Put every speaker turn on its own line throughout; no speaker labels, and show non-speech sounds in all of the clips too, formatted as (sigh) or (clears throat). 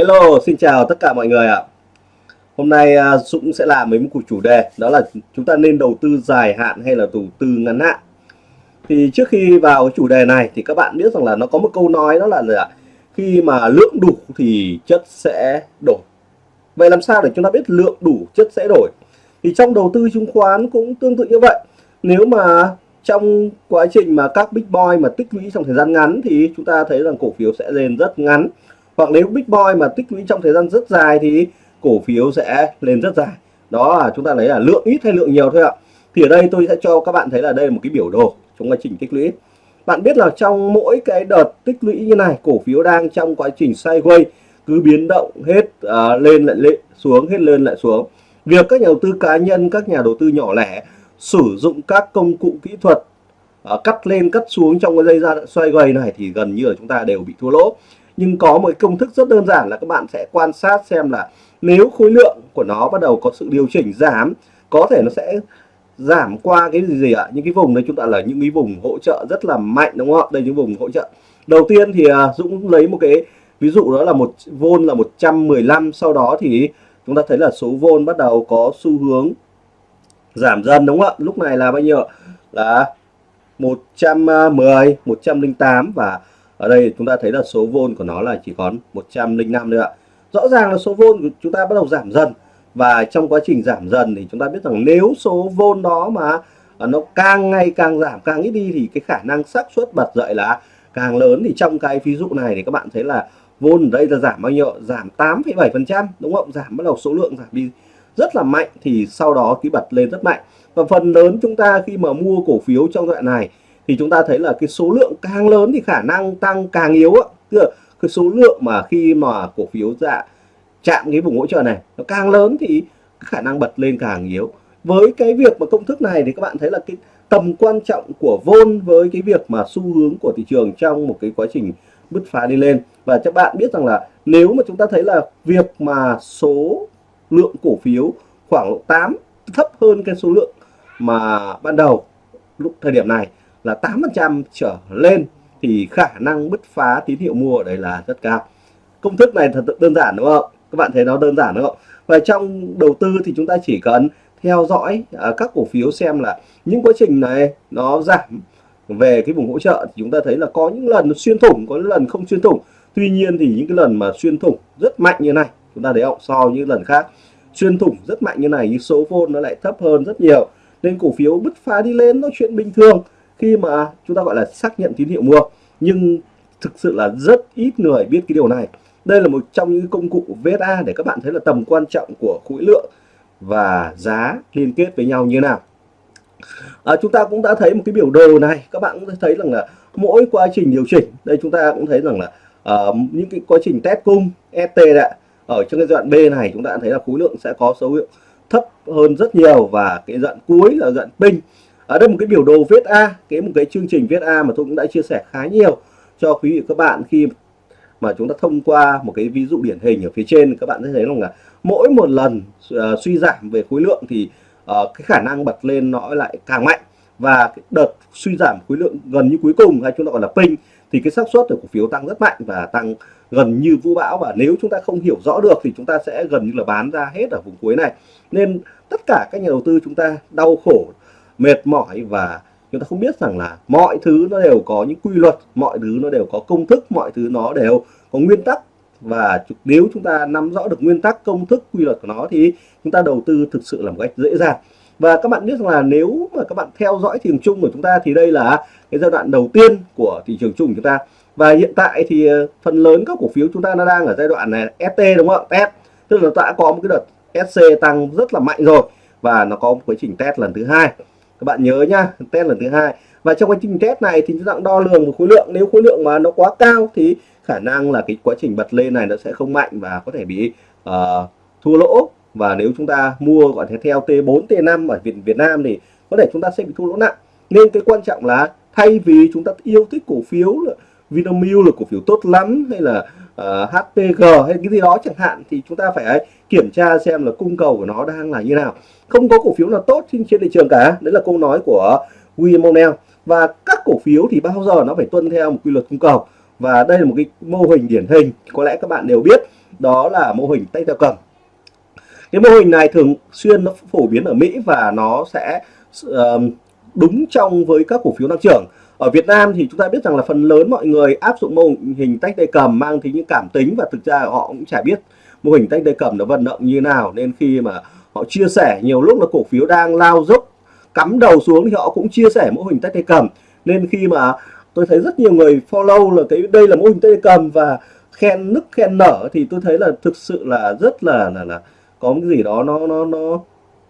Hello, xin chào tất cả mọi người ạ. Hôm nay à, Dũng sẽ làm mấy một cuộc chủ đề đó là chúng ta nên đầu tư dài hạn hay là đầu tư ngắn hạn. Thì trước khi vào cái chủ đề này thì các bạn biết rằng là nó có một câu nói đó là, là khi mà lượng đủ thì chất sẽ đổi. Vậy làm sao để chúng ta biết lượng đủ chất sẽ đổi? Thì trong đầu tư chứng khoán cũng tương tự như vậy. Nếu mà trong quá trình mà các big boy mà tích lũy trong thời gian ngắn thì chúng ta thấy rằng cổ phiếu sẽ lên rất ngắn hoặc nếu big boy mà tích lũy trong thời gian rất dài thì cổ phiếu sẽ lên rất dài. Đó là chúng ta lấy là lượng ít hay lượng nhiều thôi ạ. Thì ở đây tôi sẽ cho các bạn thấy là đây là một cái biểu đồ trong quá trình tích lũy. Bạn biết là trong mỗi cái đợt tích lũy như này cổ phiếu đang trong quá trình sideways cứ biến động hết uh, lên lại lên xuống hết lên lại xuống. Việc các nhà đầu tư cá nhân các nhà đầu tư nhỏ lẻ sử dụng các công cụ kỹ thuật uh, cắt lên cắt xuống trong cái dây ra xoay quay này thì gần như là chúng ta đều bị thua lỗ nhưng có một công thức rất đơn giản là các bạn sẽ quan sát xem là nếu khối lượng của nó bắt đầu có sự điều chỉnh giảm, có thể nó sẽ giảm qua cái gì gì ạ? Những cái vùng đấy chúng ta là những cái vùng hỗ trợ rất là mạnh, đúng không ạ? Đây những vùng hỗ trợ. Đầu tiên thì à, Dũng lấy một cái, ví dụ đó là một vôn là 115 sau đó thì chúng ta thấy là số vôn bắt đầu có xu hướng giảm dần, đúng không ạ? Lúc này là bao nhiêu là 110 108 à, và ở đây chúng ta thấy là số vôn của nó là chỉ còn 105 nữa ạ. Rõ ràng là số vôn của chúng ta bắt đầu giảm dần. Và trong quá trình giảm dần thì chúng ta biết rằng nếu số vôn đó mà à, nó càng ngày càng giảm càng ít đi thì cái khả năng xác suất bật dậy là càng lớn. Thì trong cái ví dụ này thì các bạn thấy là vôn ở đây là giảm bao nhiêu giảm 8,7 phần trăm đúng không? Giảm bắt đầu số lượng giảm đi rất là mạnh thì sau đó cái bật lên rất mạnh. Và phần lớn chúng ta khi mà mua cổ phiếu trong đoạn này thì chúng ta thấy là cái số lượng càng lớn thì khả năng tăng càng yếu ạ tức là cái số lượng mà khi mà cổ phiếu dạ chạm cái vùng hỗ trợ này nó càng lớn thì khả năng bật lên càng yếu. Với cái việc mà công thức này thì các bạn thấy là cái tầm quan trọng của vôn với cái việc mà xu hướng của thị trường trong một cái quá trình bứt phá đi lên. Và các bạn biết rằng là nếu mà chúng ta thấy là việc mà số lượng cổ phiếu khoảng 8 thấp hơn cái số lượng mà ban đầu lúc thời điểm này là 8% trở lên thì khả năng bứt phá tín hiệu mua ở đây là rất cao. Công thức này thật đơn giản đúng không? Các bạn thấy nó đơn giản đúng không? Và trong đầu tư thì chúng ta chỉ cần theo dõi à, các cổ phiếu xem là những quá trình này nó giảm về cái vùng hỗ trợ thì chúng ta thấy là có những lần xuyên thủng có những lần không xuyên thủng. Tuy nhiên thì những cái lần mà xuyên thủng rất mạnh như này chúng ta thấy không? So với những lần khác xuyên thủng rất mạnh như này nhưng số vôn nó lại thấp hơn rất nhiều. Nên cổ phiếu bứt phá đi lên nó chuyện bình thường khi mà chúng ta gọi là xác nhận tín hiệu mua nhưng thực sự là rất ít người biết cái điều này. Đây là một trong những công cụ VSA để các bạn thấy là tầm quan trọng của khối lượng và giá liên kết với nhau như nào. À, chúng ta cũng đã thấy một cái biểu đồ này các bạn cũng thấy rằng là mỗi quá trình điều chỉnh đây chúng ta cũng thấy rằng là uh, những cái quá trình test cung ST đã ở trong cái đoạn B này chúng ta thấy là khối lượng sẽ có dấu hiệu thấp hơn rất nhiều và cái đoạn cuối là đoạn pin ở đây một cái biểu đồ viết A cái một cái chương trình viết A mà tôi cũng đã chia sẻ khá nhiều cho quý vị các bạn khi mà chúng ta thông qua một cái ví dụ điển hình ở phía trên các bạn sẽ thấy rằng là mỗi một lần uh, suy giảm về khối lượng thì uh, cái khả năng bật lên nó lại càng mạnh. Và cái đợt suy giảm khối lượng gần như cuối cùng hay chúng ta gọi là ping thì cái xác suất của cổ phiếu tăng rất mạnh và tăng gần như vũ bão. Và nếu chúng ta không hiểu rõ được thì chúng ta sẽ gần như là bán ra hết ở vùng cuối này. Nên tất cả các nhà đầu tư chúng ta đau khổ mệt mỏi và chúng ta không biết rằng là mọi thứ nó đều có những quy luật, mọi thứ nó đều có công thức, mọi thứ nó đều có nguyên tắc. Và nếu chúng ta nắm rõ được nguyên tắc, công thức, quy luật của nó thì chúng ta đầu tư thực sự là một cách dễ dàng. Và các bạn biết rằng là nếu mà các bạn theo dõi thị trường chung của chúng ta thì đây là cái giai đoạn đầu tiên của thị trường chung của chúng ta. Và hiện tại thì ờ, phần lớn các cổ phiếu chúng ta nó đang ở giai đoạn này ST đúng không ạ? Test tức là đã có một cái đợt SC tăng rất là mạnh rồi. Và nó có một quá trình test lần thứ hai các bạn nhớ nhá test lần thứ hai. Và trong quá trình test này thì chúng ta đo lường một khối lượng. Nếu khối lượng mà nó quá cao thì khả năng là cái quá trình bật lên này nó sẽ không mạnh và có thể bị uh, thua lỗ. Và nếu chúng ta mua gọi thế theo T4 T5 ở Việt Việt Nam thì có thể chúng ta sẽ bị thua lỗ nặng. Nên cái quan trọng là thay vì chúng ta yêu thích cổ phiếu là Vinamilk là cổ phiếu tốt lắm hay là ờ, uh, HPG hay cái gì đó chẳng hạn thì chúng ta phải kiểm tra xem là cung cầu của nó đang là như nào. Không có cổ phiếu nào tốt trên, trên thị trường cả. Đấy là câu nói của William O'Neill. Và các cổ phiếu thì bao giờ nó phải tuân theo một quy luật cung cầu. Và đây là một cái mô hình điển hình. Có lẽ các bạn đều biết đó là mô hình tay theo cầm cái mô hình này thường xuyên nó phổ biến ở Mỹ và nó sẽ đúng trong với các cổ phiếu tăng trưởng. Ở Việt Nam thì chúng ta biết rằng là phần lớn mọi người áp dụng mô hình tách tay cầm mang tính những cảm tính và thực ra họ cũng chả biết mô hình tách tay cầm nó vận động như nào nên khi mà họ chia sẻ nhiều lúc là cổ phiếu đang lao dốc cắm đầu xuống thì họ cũng chia sẻ mô hình tách tay cầm nên khi mà tôi thấy rất nhiều người follow là cái đây là mô hình tay cầm và khen nức khen nở thì tôi thấy là thực sự là rất là là là có cái gì đó nó nó nó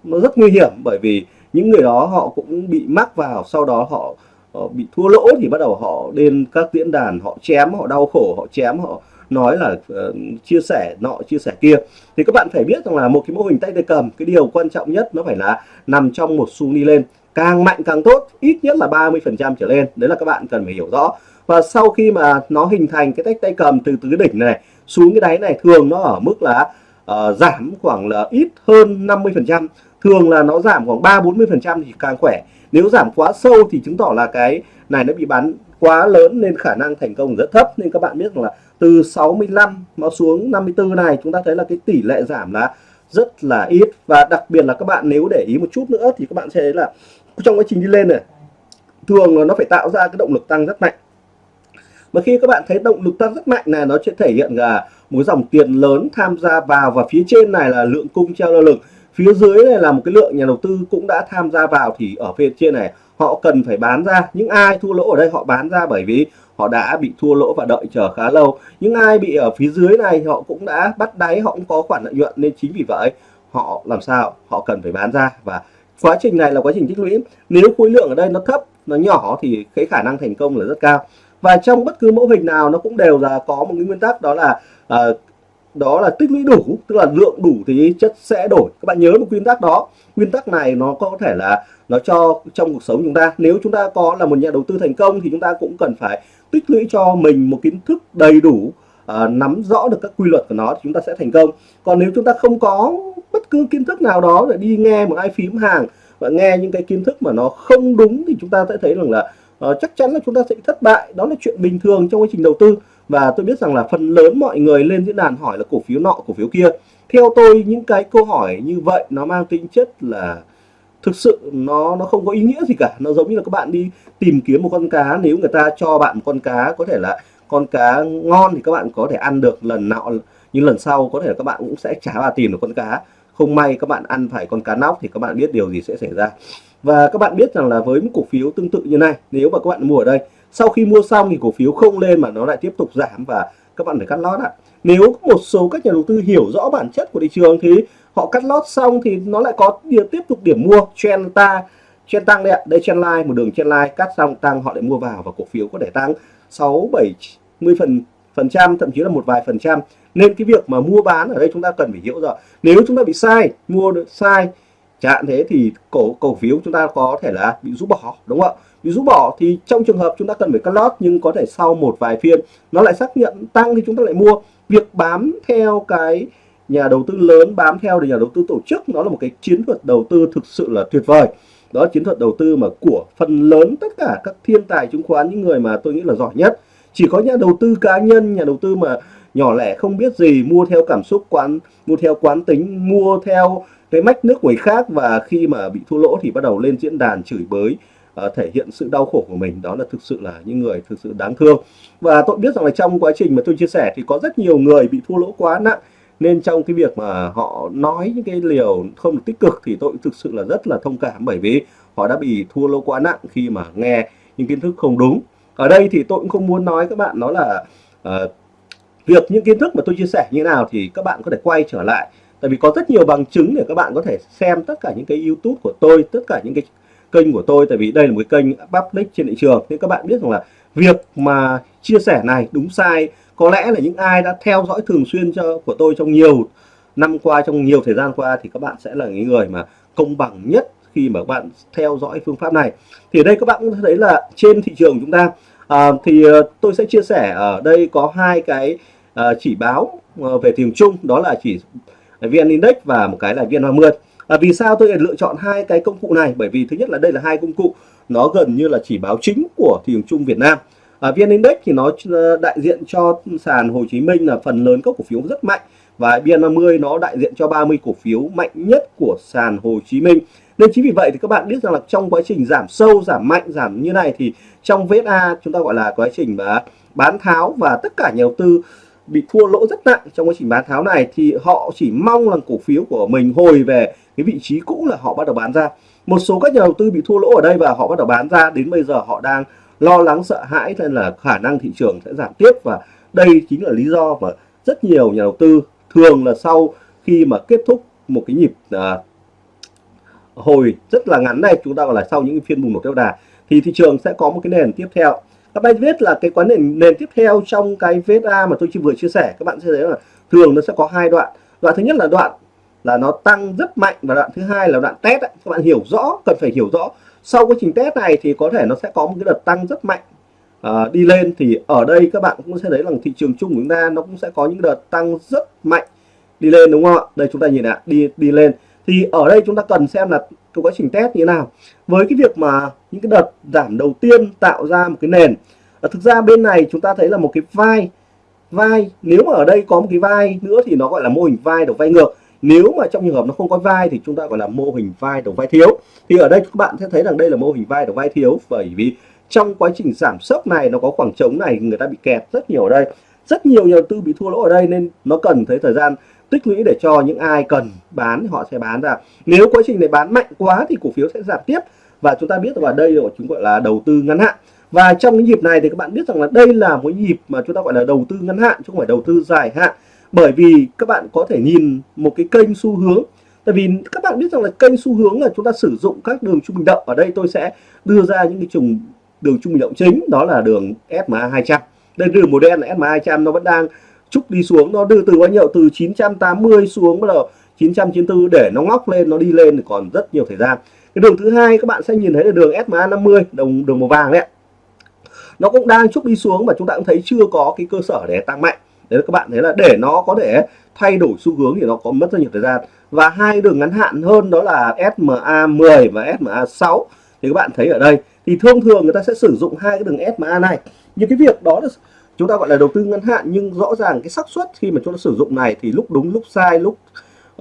nó rất nguy hiểm. Bởi vì những người đó họ cũng bị mắc vào sau đó họ, họ bị thua lỗ thì bắt đầu họ lên các diễn đàn họ chém họ đau khổ họ chém họ nói là uh, chia sẻ nọ chia sẻ kia. Thì các bạn phải biết rằng là một cái mô hình tay tay cầm cái điều quan trọng nhất nó phải là nằm trong một xu đi lên. Càng mạnh càng tốt ít nhất là 30 phần trăm trở lên. Đấy là các bạn cần phải hiểu rõ. Và sau khi mà nó hình thành cái tách tay cầm từ tứ đỉnh này xuống cái đáy này thường nó ở mức là uh, giảm khoảng là ít hơn 50 phần trăm. Thường là nó giảm khoảng 3 40 phần trăm thì càng khỏe. Nếu giảm quá sâu thì chứng tỏ là cái này nó bị bán quá lớn nên khả năng thành công rất thấp. Nên các bạn biết rằng là từ 65 nó xuống 54 này, chúng ta thấy là cái tỷ lệ giảm là rất là ít. Và đặc biệt là các bạn nếu để ý một chút nữa thì các bạn sẽ thấy là trong quá trình đi lên này, thường là nó phải tạo ra cái động lực tăng rất mạnh. Mà khi các bạn thấy động lực tăng rất mạnh này, nó sẽ thể hiện là một dòng tiền lớn tham gia vào. Và phía trên này là lượng cung treo lơ lửng. Phía dưới này là một cái lượng nhà đầu tư cũng đã tham gia vào. Thì ở phía trên này họ cần phải bán ra. Những ai thua lỗ ở đây họ bán ra bởi vì họ đã bị thua lỗ và đợi chờ khá lâu. Những ai bị ở phía dưới này họ cũng đã bắt đáy họ cũng có khoản lợi nhuận nên chính vì vậy họ làm sao? Họ cần phải bán ra và quá trình này là quá trình tích lũy. Nếu khối lượng ở đây nó thấp nó nhỏ thì cái khả năng thành công là rất cao. Và trong bất cứ mẫu hình nào nó cũng đều là có một cái nguyên tắc đó là uh, đó là tích lũy đủ tức là lượng đủ thì chất sẽ đổi. Các bạn nhớ một nguyên tắc đó. Nguyên tắc này nó có thể là nó cho trong cuộc sống chúng ta. Nếu chúng ta có là một nhà đầu tư thành công thì chúng ta cũng cần phải tích lũy cho mình một kiến thức đầy đủ à, nắm rõ được các quy luật của nó thì chúng ta sẽ thành công. Còn nếu chúng ta không có bất cứ kiến thức nào đó để đi nghe một ai phím hàng và nghe những cái kiến thức mà nó không đúng thì chúng ta sẽ thấy rằng là uh, chắc chắn là chúng ta sẽ thất bại. Đó là chuyện bình thường trong quá trình đầu tư và tôi biết rằng là phần lớn mọi người lên diễn đàn hỏi là cổ phiếu nọ, cổ phiếu kia. Theo tôi, những cái câu hỏi như vậy nó mang tính chất là thực sự nó nó không có ý nghĩa gì cả. Nó giống như là các bạn đi tìm kiếm một con cá, nếu người ta cho bạn một con cá, có thể là con cá ngon thì các bạn có thể ăn được, lần nào nhưng lần sau có thể là các bạn cũng sẽ trả vào tìm được con cá. Không may các bạn ăn phải con cá nóc thì các bạn biết điều gì sẽ xảy ra. Và các bạn biết rằng là với một cổ phiếu tương tự như này, nếu mà các bạn mua ở đây sau khi mua xong thì cổ phiếu không lên mà nó lại tiếp tục giảm và các bạn phải cắt lót ạ. Nếu một số các nhà đầu tư hiểu rõ bản chất của thị trường thì họ cắt lót xong thì nó lại có điểm tiếp tục điểm mua. Trend ta, trend tăng đây ạ. Đây trend line, một đường trend line, cắt xong tăng họ lại mua vào và cổ phiếu có thể tăng 6 70 phần phần trăm, thậm chí là một vài phần trăm. Nên cái việc mà mua bán ở đây chúng ta cần phải hiểu rõ. Nếu chúng ta bị sai, mua được sai chẳng thế thì cổ cổ phiếu chúng ta có thể là bị rút bỏ, đúng không ạ? Bị rút bỏ thì trong trường hợp chúng ta cần phải cắt lót nhưng có thể sau một vài phiên nó lại xác nhận tăng thì chúng ta lại mua. Việc bám theo cái nhà đầu tư lớn, bám theo nhà đầu tư tổ chức nó là một cái chiến thuật đầu tư thực sự là tuyệt vời. Đó, chiến thuật đầu tư mà của phần lớn tất cả các thiên tài chứng khoán, những người mà tôi nghĩ là giỏi nhất. Chỉ có nhà đầu tư cá nhân, nhà đầu tư mà nhỏ lẻ không biết gì, mua theo cảm xúc quán, mua theo quán tính, mua theo cái mách nước người khác và khi mà bị thua lỗ thì bắt đầu lên diễn đàn chửi bới uh, thể hiện sự đau khổ của mình đó là thực sự là những người thực sự đáng thương. Và tôi biết rằng là trong quá trình mà tôi chia sẻ thì có rất nhiều người bị thua lỗ quá nặng nên trong cái việc mà họ nói những cái liều không được tích cực thì tôi thực sự là rất là thông cảm bởi vì họ đã bị thua lỗ quá nặng khi mà nghe những kiến thức không đúng. Ở đây thì tôi cũng không muốn nói các bạn nó là uh, việc những kiến thức mà tôi chia sẻ như thế nào thì các bạn có thể quay trở lại. Tại vì có rất nhiều bằng chứng để các bạn có thể xem tất cả những cái YouTube của tôi tất cả những cái kênh của tôi tại vì đây là một cái kênh public trên thị trường. Nên các bạn biết rằng là việc mà chia sẻ này đúng sai. Có lẽ là những ai đã theo dõi thường xuyên cho của tôi trong nhiều năm qua trong nhiều thời gian qua thì các bạn sẽ là những người mà công bằng nhất khi mà các bạn theo dõi phương pháp này. Thì ở đây các bạn cũng thấy là trên thị trường chúng ta à, thì ờ, tôi sẽ chia sẻ ở đây có hai cái à, chỉ báo ờ, về thị trường chung. Đó là chỉ VN Index và một cái là VN30 à, vì sao tôi lại lựa chọn hai cái công cụ này? Bởi vì thứ nhất là đây là hai công cụ nó gần như là chỉ báo chính của thị trường chung Việt Nam. À, VN Index thì nó ờ, đại diện cho sàn Hồ Chí Minh là phần lớn các cổ phiếu rất mạnh và VN50 nó đại diện cho 30 cổ phiếu mạnh nhất của sàn Hồ Chí Minh. Nên chính vì vậy thì các bạn biết rằng là trong quá trình giảm sâu giảm mạnh giảm như này thì trong VSA chúng ta gọi là quá trình mà bán tháo và tất cả nhà đầu tư bị thua lỗ rất nặng trong quá trình bán tháo này thì họ chỉ mong là cổ phiếu của mình hồi về cái vị trí cũ là họ bắt đầu bán ra. Một số các nhà đầu tư bị thua lỗ ở đây và họ bắt đầu bán ra. Đến bây giờ họ đang lo lắng sợ hãi nên là khả năng thị trường sẽ giảm tiếp. Và đây chính là lý do mà rất nhiều nhà đầu tư thường là sau khi mà kết thúc một cái nhịp à, hồi rất là ngắn này chúng ta gọi là sau những phiên bùng nổ theo đà thì thị trường sẽ có một cái nền tiếp theo. Các bạn biết là cái quán nền nền tiếp theo trong cái VSA mà tôi chỉ vừa chia sẻ các bạn sẽ thấy là thường nó sẽ có hai đoạn. Đoạn thứ nhất là đoạn là nó tăng rất mạnh và đoạn thứ hai là đoạn test ấy. các bạn hiểu rõ cần phải hiểu rõ. Sau quá trình test này thì có thể nó sẽ có một cái đợt tăng rất mạnh. À, đi lên thì ở đây các bạn cũng sẽ thấy rằng thị trường chung của chúng ta nó cũng sẽ có những đợt tăng rất mạnh. Đi lên đúng không ạ? Đây chúng ta nhìn ạ đi đi lên. Thì ở đây chúng ta cần xem là cái quá trình test như thế nào. Với cái việc mà những cái đợt giảm đầu tiên tạo ra một cái nền. À, thực ra bên này chúng ta thấy là một cái vai vai nếu mà ở đây có một cái vai nữa thì nó gọi là mô hình vai đầu vai ngược nếu mà trong trường hợp nó không có vai thì chúng ta gọi là mô hình vai đầu vai thiếu. Thì ở đây các bạn sẽ thấy rằng đây là mô hình vai đầu vai thiếu bởi vì trong quá trình giảm sốc này nó có khoảng trống này, người ta bị kẹt rất nhiều ở đây. Rất nhiều nhà đầu tư bị thua lỗ ở đây nên nó cần thấy thời gian tích lũy để cho những ai cần bán họ sẽ bán ra. Nếu quá trình này bán mạnh quá thì cổ phiếu sẽ giảm tiếp. Và chúng ta biết là đây là chúng gọi là đầu tư ngắn hạn. Và trong cái nhịp này thì các bạn biết rằng là đây là một nhịp mà chúng ta gọi là đầu tư ngắn hạn, chứ không phải đầu tư dài hạn bởi vì các bạn có thể nhìn một cái kênh xu hướng. Tại vì các bạn biết rằng là kênh xu hướng là chúng ta sử dụng các đường trung bình động ở đây tôi sẽ đưa ra những cái trùng đường trung bình động chính, đó là đường SMA 200 đây đường màu đen là SMA 200 nó vẫn đang trúc đi xuống, nó đưa từ bao nhiêu? Từ 980 xuống bắt đầu 994 để nó ngóc lên, nó đi lên thì còn rất nhiều thời gian. Cái đường thứ hai các bạn sẽ nhìn thấy là đường SMA 50 đồng, đường màu vàng đấy nó cũng đang trúc đi xuống và chúng ta cũng thấy chưa có cái cơ sở để tăng mạnh đấy các bạn thấy là để nó có thể thay đổi xu hướng thì nó có mất rất nhiều thời gian. Và hai đường ngắn hạn hơn đó là SMA 10 và SMA 6 thì các bạn thấy ở đây thì thông thường người ta sẽ sử dụng hai cái đường SMA này. Nhưng cái việc đó là chúng ta gọi là đầu tư ngắn hạn nhưng rõ ràng cái xác suất khi mà chúng ta sử dụng này thì lúc đúng lúc sai lúc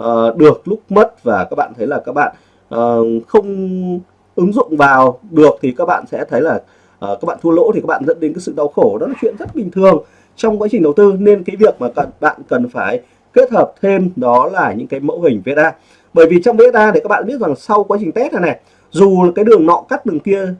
uh, được lúc mất. Và các bạn thấy là các bạn uh, không ứng dụng vào được thì các bạn sẽ thấy là uh, các bạn thua lỗ thì các bạn dẫn đến cái sự đau khổ. Đó là chuyện rất bình thường trong quá trình đầu tư nên cái việc mà cần, bạn cần phải kết hợp thêm đó là những cái mẫu hình VSA bởi vì trong VSA thì các bạn biết rằng sau quá trình test này này dù cái đường nọ cắt đường kia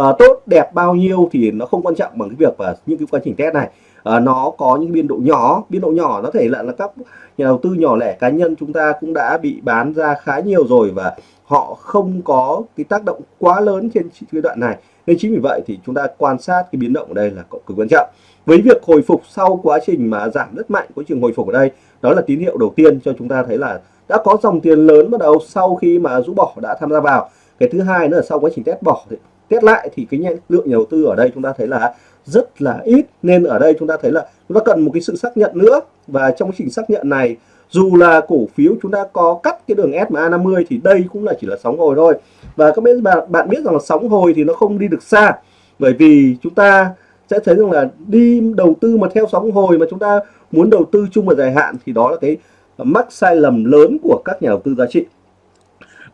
uh, tốt đẹp bao nhiêu thì nó không quan trọng bằng cái việc và những cái quá trình test này. Uh, nó có những biên độ nhỏ biên độ nhỏ nó thể là là các nhà đầu tư nhỏ lẻ cá nhân chúng ta cũng đã bị bán ra khá nhiều rồi và họ không có cái tác động quá lớn trên giai đoạn này nên chính vì vậy thì chúng ta quan sát cái biến động ở đây là cực quan trọng. Với việc hồi phục sau quá trình mà giảm rất mạnh, quá trình hồi phục ở đây, đó là tín hiệu đầu tiên cho chúng ta thấy là đã có dòng tiền lớn bắt đầu sau khi mà rũ bỏ đã tham gia vào. Cái thứ hai nữa là sau quá trình test bỏ thì, test lại thì cái lượng nhà đầu tư ở đây chúng ta thấy là rất là ít. Nên ở đây chúng ta thấy là chúng ta cần một cái sự xác nhận nữa. Và trong quá trình xác nhận này dù là cổ phiếu chúng ta có cắt cái đường SMA 50 thì đây cũng là chỉ là sóng hồi thôi. Và các bạn bạn biết rằng là sóng hồi thì nó không đi được xa. Bởi vì chúng ta sẽ thấy rằng là đi đầu tư mà theo sóng hồi mà chúng ta muốn đầu tư chung và dài hạn thì đó là cái mắc sai lầm lớn của các nhà đầu tư giá trị.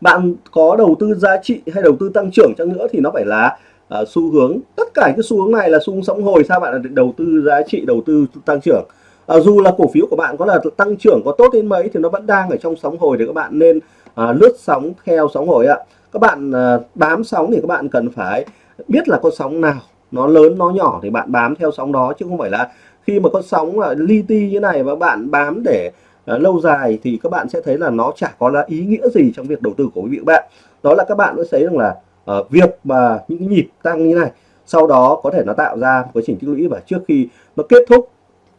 Bạn có đầu tư giá trị hay đầu tư tăng trưởng chăng nữa thì nó phải là uh, xu hướng. Tất cả cái xu hướng này là xu hướng sóng hồi. Sao bạn là đầu tư giá trị đầu tư tăng trưởng? À, dù là cổ phiếu của bạn có là tăng trưởng có tốt đến mấy thì nó vẫn đang ở trong sóng hồi thì các bạn nên à, lướt sóng theo sóng hồi ạ. Các bạn à, bám sóng thì các bạn cần phải biết là con sóng nào nó lớn nó nhỏ thì bạn bám theo sóng đó chứ không phải là khi mà con sóng là li ti như này và bạn bám để à, lâu dài thì các bạn sẽ thấy là nó chả có là ý nghĩa gì trong việc đầu tư của quý vị các bạn. Đó là các bạn sẽ thấy rằng là à, việc mà những cái nhịp tăng như này sau đó có thể nó tạo ra quá trình tích lũy và trước khi nó kết thúc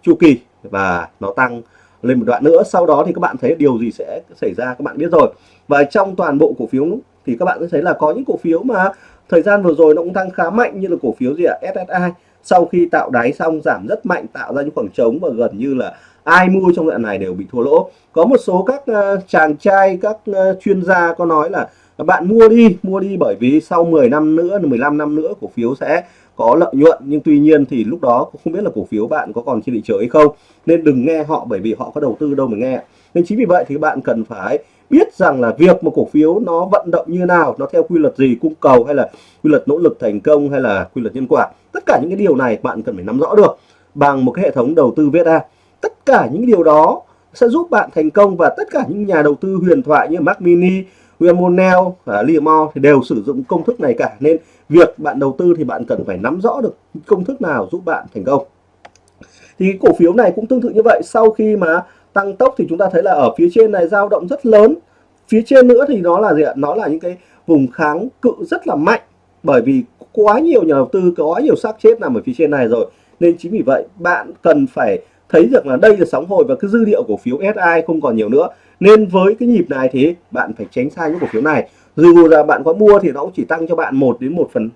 chu kỳ và nó tăng lên một đoạn nữa. Sau đó thì các bạn thấy điều gì sẽ xảy ra các bạn biết rồi. Và trong toàn bộ cổ phiếu thì các bạn sẽ thấy là có những cổ phiếu mà thời gian vừa rồi nó cũng tăng khá mạnh như là cổ phiếu gì ạ? SSI sau khi tạo đáy xong giảm rất mạnh tạo ra những khoảng trống và gần như là ai mua trong đoạn này đều bị thua lỗ. Có một số các uh, chàng trai các uh, chuyên gia có nói là bạn mua đi mua đi bởi vì sau 10 năm nữa 15 năm nữa cổ phiếu sẽ có lợi nhuận nhưng tuy nhiên thì lúc đó cũng không biết là cổ phiếu bạn có còn trên thị trường hay không nên đừng nghe họ bởi vì họ có đầu tư đâu mà nghe. Nên chính vì vậy thì bạn cần phải biết rằng là việc một cổ phiếu nó vận động như nào nó theo quy luật gì cung cầu hay là quy luật nỗ lực thành công hay là quy luật nhân quả. Tất cả những cái điều này bạn cần phải nắm rõ được bằng một cái hệ thống đầu tư VSA tất cả những điều đó sẽ giúp bạn thành công và tất cả những nhà đầu tư huyền thoại như Mac Mini, William và Liam thì đều sử dụng công thức này cả. Nên việc bạn đầu tư thì bạn cần phải nắm rõ được công thức nào giúp bạn thành công. Thì cổ phiếu này cũng tương tự như vậy. Sau khi mà tăng tốc thì chúng ta thấy là ở phía trên này dao động rất lớn. Phía trên nữa thì nó là gì ạ? Nó là những cái vùng kháng cự rất là mạnh. Bởi vì quá nhiều nhà đầu tư có nhiều xác chết nằm ở phía trên này rồi. Nên chính vì vậy, bạn cần phải thấy được là đây là sóng hồi và cái dư địa cổ phiếu SI không còn nhiều nữa. Nên với cái nhịp này thì bạn phải tránh xa những cổ phiếu này. Dù là bạn có mua thì nó cũng chỉ tăng cho bạn một đến một phần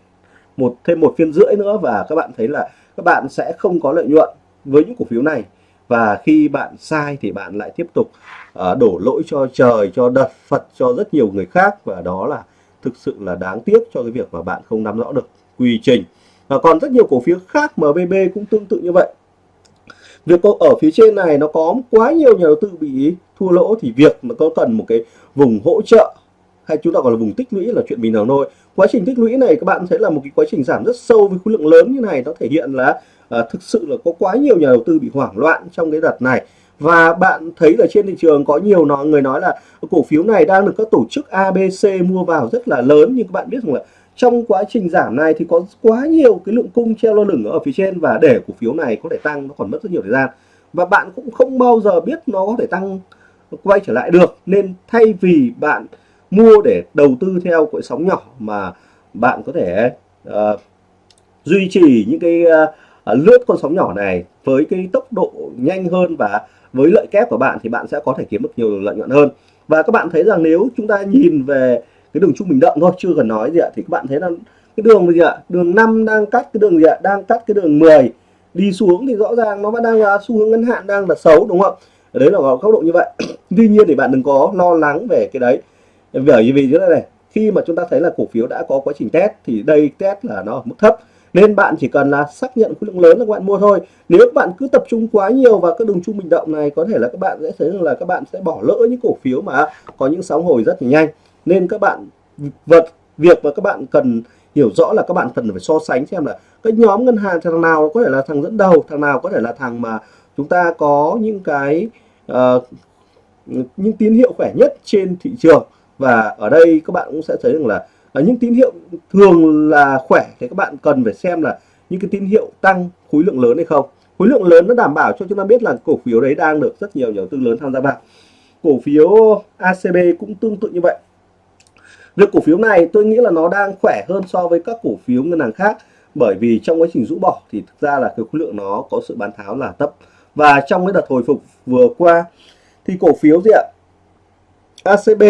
một thêm một phiên rưỡi nữa và các bạn thấy là các bạn sẽ không có lợi nhuận với những cổ phiếu này. Và khi bạn sai thì bạn lại tiếp tục uh, đổ lỗi cho trời cho đợt Phật cho rất nhiều người khác. Và đó là thực sự là đáng tiếc cho cái việc mà bạn không nắm rõ được quy trình. Và còn rất nhiều cổ phiếu khác MBB cũng tương tự như vậy việc ở phía trên này nó có quá nhiều nhà đầu tư bị thua lỗ thì việc mà có cần một cái vùng hỗ trợ hay chúng ta gọi là vùng tích lũy là chuyện bình thường thôi. Quá trình tích lũy này các bạn thấy là một cái quá trình giảm rất sâu với khối lượng lớn như này nó thể hiện là à, thực sự là có quá nhiều nhà đầu tư bị hoảng loạn trong cái đợt này. Và bạn thấy là trên thị trường có nhiều nó người nói là cổ phiếu này đang được các tổ chức ABC mua vào rất là lớn nhưng các bạn biết rằng là trong quá trình giảm này thì có quá nhiều cái lượng cung treo lơ lửng ở phía trên và để cổ phiếu này có thể tăng nó còn mất rất nhiều thời gian. Và bạn cũng không bao giờ biết nó có thể tăng quay trở lại được. Nên thay vì bạn mua để đầu tư theo cội sóng nhỏ mà bạn có thể uh, duy trì những cái uh, lướt con sóng nhỏ này với cái tốc độ nhanh hơn và với lợi kép của bạn thì bạn sẽ có thể kiếm được nhiều lợi nhuận hơn. Và các bạn thấy rằng nếu chúng ta nhìn về cái đường trung bình động thôi, chưa cần nói gì ạ. Thì các bạn thấy là cái đường gì ạ? Đường 5 đang cắt cái đường gì ạ? Đang cắt cái đường 10 đi xuống thì rõ ràng nó vẫn đang là xu hướng ngắn hạn, đang là xấu, đúng không đấy là góc độ như vậy. (clears throat) Tuy nhiên thì bạn đừng có lo lắng về cái đấy. Bởi vì như thế này khi mà chúng ta thấy là cổ phiếu đã có quá trình test thì đây test là nó ở mức thấp. Nên bạn chỉ cần là xác nhận khối lượng lớn là các bạn mua thôi. Nếu các bạn cứ tập trung quá nhiều vào các đường trung bình động này, có thể là các bạn sẽ thấy rằng là các bạn sẽ bỏ lỡ những cổ phiếu mà có những sóng hồi rất là nhanh nên các bạn vật việc mà các bạn cần hiểu rõ là các bạn cần phải so sánh xem là cái nhóm ngân hàng thằng nào có thể là thằng dẫn đầu thằng nào có thể là thằng mà chúng ta có những cái uh, những tín hiệu khỏe nhất trên thị trường. Và ở đây các bạn cũng sẽ thấy rằng là ở những tín hiệu thường là khỏe thì các bạn cần phải xem là những cái tín hiệu tăng khối lượng lớn hay không. Khối lượng lớn nó đảm bảo cho chúng ta biết là cổ phiếu đấy đang được rất nhiều nhà đầu tư lớn tham gia vào. Cổ phiếu ACB cũng tương tự như vậy việc cổ phiếu này tôi nghĩ là nó đang khỏe hơn so với các cổ phiếu ngân hàng khác. Bởi vì trong quá trình rũ bỏ thì thực ra là cái khối lượng nó có sự bán tháo là thấp. Và trong cái đợt hồi phục vừa qua thì cổ phiếu gì ạ? ACB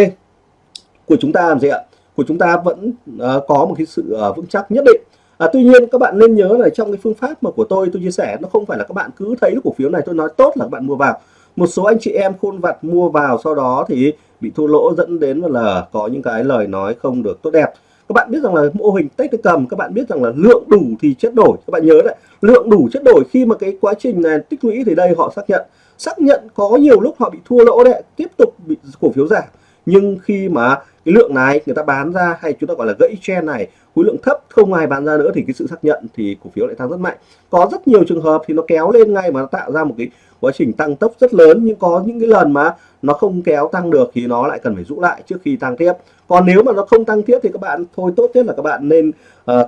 của chúng ta làm gì ạ? Của chúng ta vẫn uh, có một cái sự uh, vững chắc nhất định. À, tuy nhiên các bạn nên nhớ là trong cái phương pháp mà của tôi tôi chia sẻ nó không phải là các bạn cứ thấy cổ phiếu này tôi nói tốt là các bạn mua vào. Một số anh chị em khôn vặt mua vào sau đó thì bị thua lỗ dẫn đến là có những cái lời nói không được tốt đẹp. Các bạn biết rằng là mô hình tách cái cầm, các bạn biết rằng là lượng đủ thì chất đổi. Các bạn nhớ đấy, lượng đủ chất đổi khi mà cái quá trình này tích lũy thì đây họ xác nhận. Xác nhận có nhiều lúc họ bị thua lỗ đấy, tiếp tục bị cổ phiếu giảm nhưng khi mà cái lượng này người ta bán ra hay chúng ta gọi là gãy trend này khối lượng thấp không ai bán ra nữa thì cái sự xác nhận thì cổ phiếu lại tăng rất mạnh. Có rất nhiều trường hợp thì nó kéo lên ngay mà nó tạo ra một cái quá trình tăng tốc rất lớn nhưng có những cái lần mà nó không kéo tăng được thì nó lại cần phải rũ lại trước khi tăng tiếp. Còn nếu mà nó không tăng tiếp thì các bạn thôi tốt nhất là các bạn nên uh,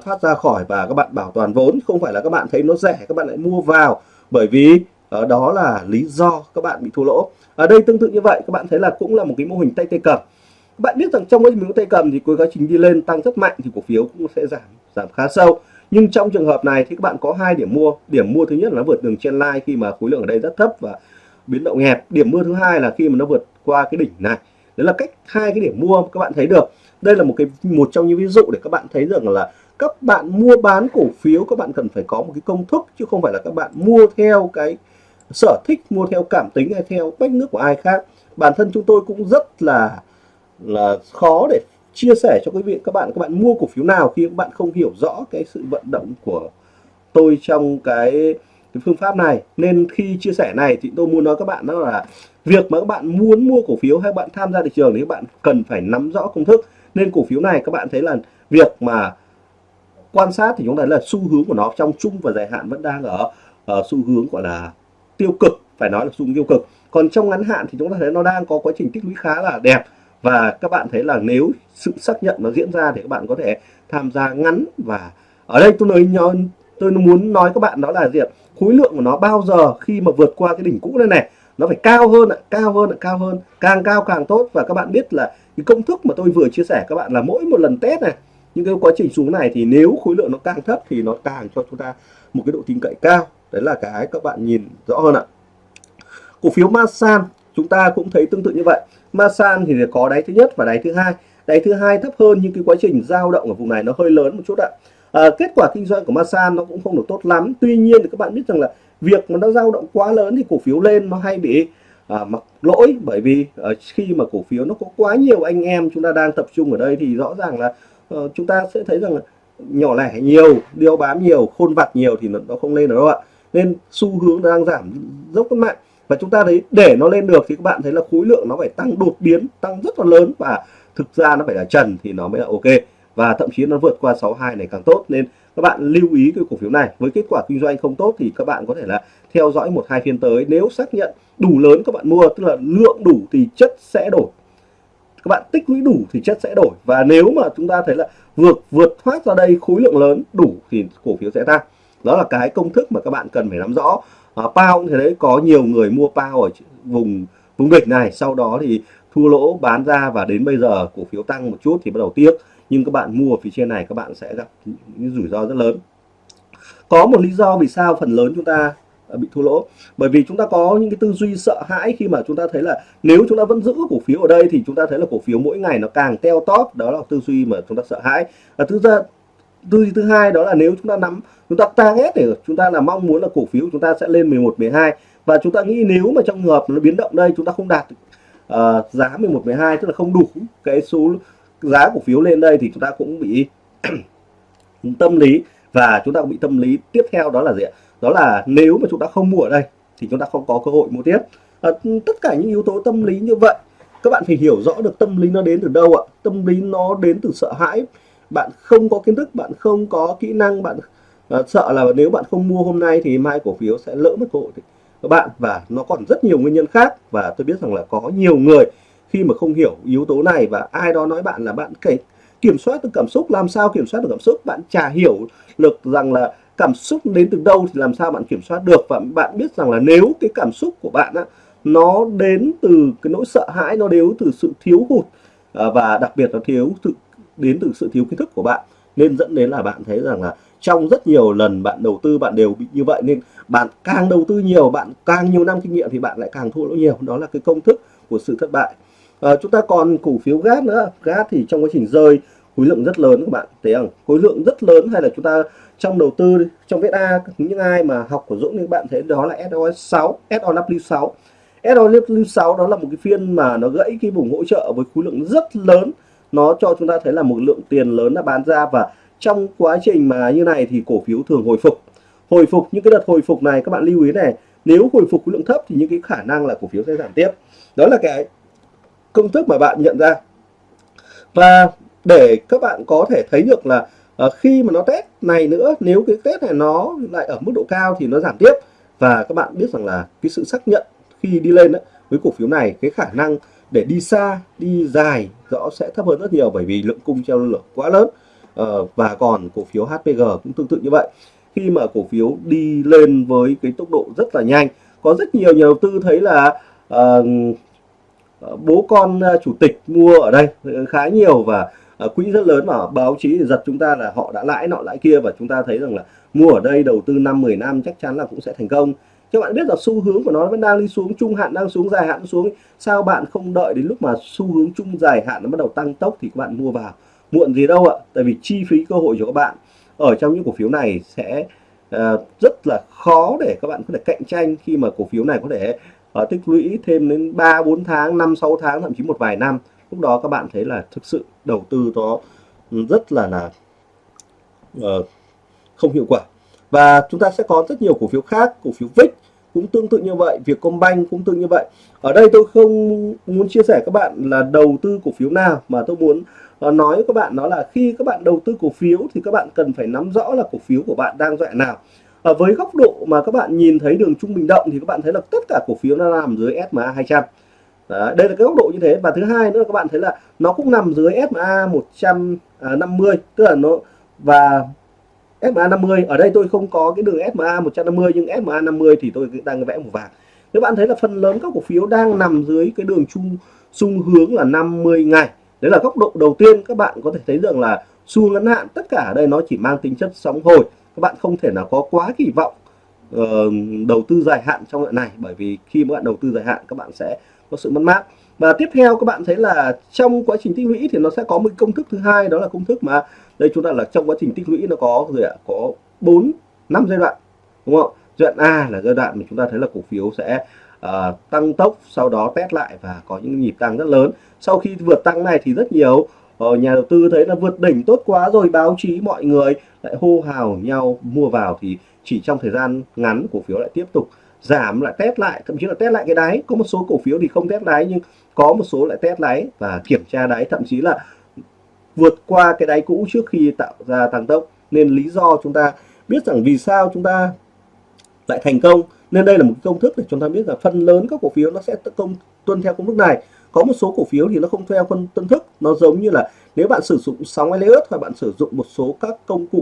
thoát ra khỏi và các bạn bảo toàn vốn. Không phải là các bạn thấy nó rẻ các bạn lại mua vào. Bởi vì uh, đó là lý do các bạn bị thua lỗ. Ở đây tương tự như vậy các bạn thấy là cũng là một cái mô hình tay tay cầm. Các bạn biết rằng trong cái miếng tay cầm thì cuối quá trình đi lên tăng rất mạnh thì cổ phiếu cũng sẽ giảm giảm khá sâu. Nhưng trong trường hợp này thì các bạn có hai điểm mua. Điểm mua thứ nhất là nó vượt đường trên line khi mà khối lượng ở đây rất thấp và biến động hẹp. Điểm mua thứ hai là khi mà nó vượt qua cái đỉnh này. Đấy là cách hai cái điểm mua các bạn thấy được. Đây là một cái một trong những ví dụ để các bạn thấy rằng là các bạn mua bán cổ phiếu các bạn cần phải có một cái công thức chứ không phải là các bạn mua theo cái sở thích mua theo cảm tính hay theo bách nước của ai khác. Bản thân chúng tôi cũng rất là là khó để chia sẻ cho quý vị. Các bạn các bạn mua cổ phiếu nào khi các bạn không hiểu rõ cái sự vận động của tôi trong cái, cái phương pháp này. Nên khi chia sẻ này thì tôi muốn nói các bạn đó là việc mà các bạn muốn mua cổ phiếu hay bạn tham gia thị trường thì các bạn cần phải nắm rõ công thức. Nên cổ phiếu này các bạn thấy là việc mà quan sát thì chúng ta là xu hướng của nó trong chung và dài hạn vẫn đang ở, ở xu hướng gọi là tiêu cực, phải nói là xu hướng tiêu cực. Còn trong ngắn hạn thì chúng ta thấy nó đang có quá trình tích lũy khá là đẹp. Và các bạn thấy là nếu sự xác nhận nó diễn ra thì các bạn có thể tham gia ngắn và ở đây tôi nói tôi muốn nói các bạn đó là gì ạ? Khối lượng của nó bao giờ khi mà vượt qua cái đỉnh cũ này này, nó phải cao hơn ạ, cao hơn ạ, cao hơn, càng cao càng tốt. Và các bạn biết là cái công thức mà tôi vừa chia sẻ các bạn là mỗi một lần test này, những cái quá trình xuống này thì nếu khối lượng nó càng thấp thì nó càng cho chúng ta một cái độ tin cậy cao đấy là cái các bạn nhìn rõ hơn ạ. Cổ phiếu Masan chúng ta cũng thấy tương tự như vậy. Masan thì có đáy thứ nhất và đáy thứ hai. Đáy thứ hai thấp hơn nhưng cái quá trình dao động ở vùng này nó hơi lớn một chút ạ. À, kết quả kinh doanh của Masan nó cũng không được tốt lắm. Tuy nhiên thì các bạn biết rằng là việc mà nó dao động quá lớn thì cổ phiếu lên nó hay bị à, mặc lỗi. Bởi vì à, khi mà cổ phiếu nó có quá nhiều anh em chúng ta đang tập trung ở đây thì rõ ràng là à, chúng ta sẽ thấy rằng là nhỏ lẻ nhiều điêu bám nhiều khôn vặt nhiều thì nó, nó không lên được đâu ạ nên xu hướng đang giảm dốc rất mạnh. Và chúng ta thấy để nó lên được thì các bạn thấy là khối lượng nó phải tăng đột biến, tăng rất là lớn. Và thực ra nó phải là trần thì nó mới là ok. Và thậm chí nó vượt qua 62 này càng tốt. Nên các bạn lưu ý cái cổ phiếu này. Với kết quả kinh doanh không tốt thì các bạn có thể là theo dõi một hai phiên tới. Nếu xác nhận đủ lớn các bạn mua, tức là lượng đủ thì chất sẽ đổi. Các bạn tích lũy đủ thì chất sẽ đổi. Và nếu mà chúng ta thấy là vượt vượt thoát ra đây khối lượng lớn đủ thì cổ phiếu sẽ tăng đó là cái công thức mà các bạn cần phải nắm rõ. À, pao thì đấy có nhiều người mua pao ở vùng vùng địch này sau đó thì thua lỗ bán ra và đến bây giờ cổ phiếu tăng một chút thì bắt đầu tiếc. Nhưng các bạn mua ở phía trên này các bạn sẽ gặp những rủi ro rất lớn. Có một lý do vì sao phần lớn chúng ta ờ, bị thua lỗ. Bởi vì chúng ta có những cái tư duy sợ hãi khi mà chúng ta thấy là nếu chúng ta vẫn giữ cổ phiếu ở đây thì chúng ta thấy là cổ phiếu mỗi ngày nó càng teo tóp. Đó là tư duy mà chúng ta sợ hãi. Và thứ ra tư duy thứ hai đó là nếu chúng ta nắm chúng ta target để chúng ta là mong muốn là cổ phiếu chúng ta sẽ lên 11 12 và chúng ta nghĩ nếu mà trong trường hợp nó biến động đây chúng ta không đạt uh, giá 11 12 tức là không đủ cái số giá cổ phiếu lên đây thì chúng ta cũng bị tâm lý và chúng ta cũng bị tâm lý tiếp theo đó là gì ạ đó là nếu mà chúng ta không mua ở đây thì chúng ta không có cơ hội mua tiếp à, tất cả những yếu tố tâm lý như vậy các bạn phải hiểu rõ được tâm lý nó đến từ đâu ạ tâm lý nó đến từ sợ hãi bạn không có kiến thức bạn không có kỹ năng bạn uh, sợ là nếu bạn không mua hôm nay thì mai cổ phiếu sẽ lỡ mất cơ hội. Các bạn và nó còn rất nhiều nguyên nhân khác và tôi biết rằng là có nhiều người khi mà không hiểu yếu tố này và ai đó nói bạn là bạn kể kiểm soát được cảm xúc làm sao kiểm soát được cảm xúc? Bạn chả hiểu được rằng là cảm xúc đến từ đâu thì làm sao bạn kiểm soát được? Và bạn biết rằng là nếu cái cảm xúc của bạn á, nó đến từ cái nỗi sợ hãi nó đến từ sự thiếu hụt ờ, và đặc biệt là thiếu sự đến từ sự thiếu kiến thức của bạn nên dẫn đến là bạn thấy rằng là trong rất nhiều lần bạn đầu tư bạn đều bị như vậy nên bạn càng đầu tư nhiều bạn càng nhiều năm kinh nghiệm thì bạn lại càng thua lỗ nhiều. Đó là cái công thức của sự thất bại. À, chúng ta còn cổ phiếu gas nữa. Gas thì trong quá trình rơi khối lượng rất lớn các bạn. Thấy không? Khối lượng rất lớn hay là chúng ta trong đầu tư trong VSA những ai mà học của Dũng thì bạn thấy đó là SOS 6 SOW6 SOW6 đó là một cái phiên mà nó gãy cái vùng hỗ trợ với khối lượng rất lớn nó cho chúng ta thấy là một lượng tiền lớn đã bán ra và trong quá trình mà như này thì cổ phiếu thường hồi phục. Hồi phục những cái đợt hồi phục này các bạn lưu ý này nếu hồi phục khối lượng thấp thì những cái khả năng là cổ phiếu sẽ giảm tiếp. Đó là cái công thức mà bạn nhận ra. Và để các bạn có thể thấy được là uh, khi mà nó test này nữa nếu cái test này nó lại ở mức độ cao thì nó giảm tiếp. Và các bạn biết rằng là cái sự xác nhận khi đi lên đó, với cổ phiếu này cái khả năng để đi xa đi dài rõ sẽ thấp hơn rất nhiều bởi vì lượng cung treo lượng quá lớn. Ờ, và còn cổ phiếu HPG cũng tương tự như vậy. Khi mà cổ phiếu đi lên với cái tốc độ rất là nhanh có rất nhiều nhà đầu tư thấy là uh, bố con chủ tịch mua ở đây khá nhiều và uh, quỹ rất lớn mà báo chí giật chúng ta là họ đã lãi nọ lãi kia và chúng ta thấy rằng là mua ở đây đầu tư năm 10 năm chắc chắn là cũng sẽ thành công các bạn biết là xu hướng của nó vẫn đang đi xuống trung hạn đang xuống dài hạn xuống. Sao bạn không đợi đến lúc mà xu hướng trung dài hạn nó bắt đầu tăng tốc thì các bạn mua vào. Muộn gì đâu ạ tại vì chi phí cơ hội cho các bạn ở trong những cổ phiếu này sẽ uh, rất là khó để các bạn có thể cạnh tranh khi mà cổ phiếu này có thể uh, tích lũy thêm đến 3 4 tháng 5 6 tháng thậm chí một vài năm. Lúc đó các bạn thấy là thực sự đầu tư nó rất là là uh, không hiệu quả và chúng ta sẽ có rất nhiều cổ phiếu khác cổ phiếu VIX cũng tương tự như vậy Vietcombank cũng tương như vậy. Ở đây tôi không muốn chia sẻ các bạn là đầu tư cổ phiếu nào mà tôi muốn ờ, nói với các bạn đó là khi các bạn đầu tư cổ phiếu thì các bạn cần phải nắm rõ là cổ phiếu của bạn đang dọa nào. Ở với góc độ mà các bạn nhìn thấy đường trung bình động thì các bạn thấy là tất cả cổ phiếu nó nằm dưới SMA 200 Đấy, đây là cái góc độ như thế. Và thứ hai nữa là các bạn thấy là nó cũng nằm dưới SMA 150 à, tức là nó và SMA 50 ở đây tôi không có cái đường SMA 150 nhưng SMA 50 thì tôi đang vẽ màu vàng. Các bạn thấy là phần lớn các cổ phiếu đang nằm dưới cái đường chung xung hướng là 50 ngày. Đấy là góc độ đầu tiên các bạn có thể thấy rằng là xu ngắn hạn tất cả ở đây nó chỉ mang tính chất sóng hồi. Các bạn không thể nào có quá kỳ vọng uh, đầu tư dài hạn trong đoạn này bởi vì khi các bạn đầu tư dài hạn các bạn sẽ có sự mất mát. Và tiếp theo các bạn thấy là trong quá trình tích lũy thì nó sẽ có một công thức thứ hai đó là công thức mà đây chúng ta là trong quá trình tích lũy nó có gì ạ? Có bốn, năm giai đoạn đúng không giai đoạn A là giai đoạn mà chúng ta thấy là cổ phiếu sẽ uh, tăng tốc sau đó test lại và có những nhịp tăng rất lớn. Sau khi vượt tăng này thì rất nhiều uh, nhà đầu tư thấy là vượt đỉnh tốt quá rồi báo chí mọi người lại hô hào nhau mua vào thì chỉ trong thời gian ngắn cổ phiếu lại tiếp tục giảm lại test lại thậm chí là test lại cái đáy. Có một số cổ phiếu thì không test đáy nhưng có một số lại test đáy và kiểm tra đáy. Thậm chí là vượt qua cái đáy cũ trước khi tạo ra tăng tốc. Nên lý do chúng ta biết rằng vì sao chúng ta lại thành công. Nên đây là một công thức để chúng ta biết là phần lớn các cổ phiếu nó sẽ công tuân theo công thức này. Có một số cổ phiếu thì nó không theo phân tuân thức. Nó giống như là nếu bạn sử dụng sóng Elliott hoặc bạn sử dụng một số các công cụ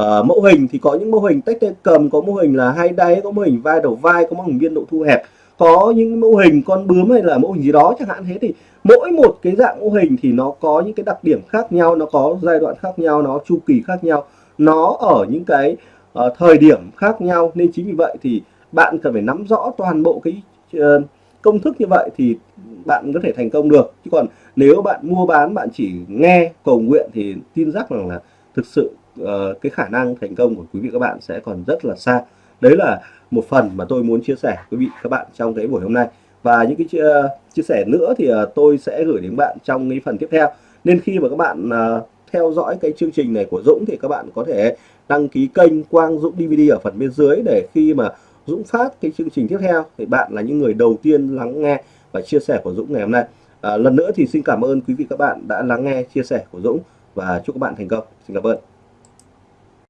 uh, mẫu hình thì có những mô hình tách tay cầm có mô hình là hai đáy có mô hình vai đầu vai có mô hình biên độ thu hẹp có những mô hình con bướm hay là mô hình gì đó chẳng hạn thế thì mỗi một cái dạng mô hình thì nó có những cái đặc điểm khác nhau nó có giai đoạn khác nhau nó chu kỳ khác nhau nó ở những cái uh, thời điểm khác nhau. Nên chính vì vậy thì bạn cần phải nắm rõ toàn bộ cái uh, công thức như vậy thì bạn có thể thành công được. Chứ còn nếu bạn mua bán bạn chỉ nghe cầu nguyện thì tin chắc rằng là thực sự uh, cái khả năng thành công của quý vị các bạn sẽ còn rất là xa đấy là một phần mà tôi muốn chia sẻ quý vị các bạn trong cái buổi hôm nay. Và những cái chia, chia sẻ nữa thì uh, tôi sẽ gửi đến bạn trong cái phần tiếp theo. Nên khi mà các bạn uh, theo dõi cái chương trình này của Dũng thì các bạn có thể đăng ký kênh Quang Dũng DVD ở phần bên dưới để khi mà Dũng phát cái chương trình tiếp theo thì bạn là những người đầu tiên lắng nghe và chia sẻ của Dũng ngày hôm nay. À, lần nữa thì xin cảm ơn quý vị các bạn đã lắng nghe chia sẻ của Dũng và chúc các bạn thành công. Xin cảm ơn.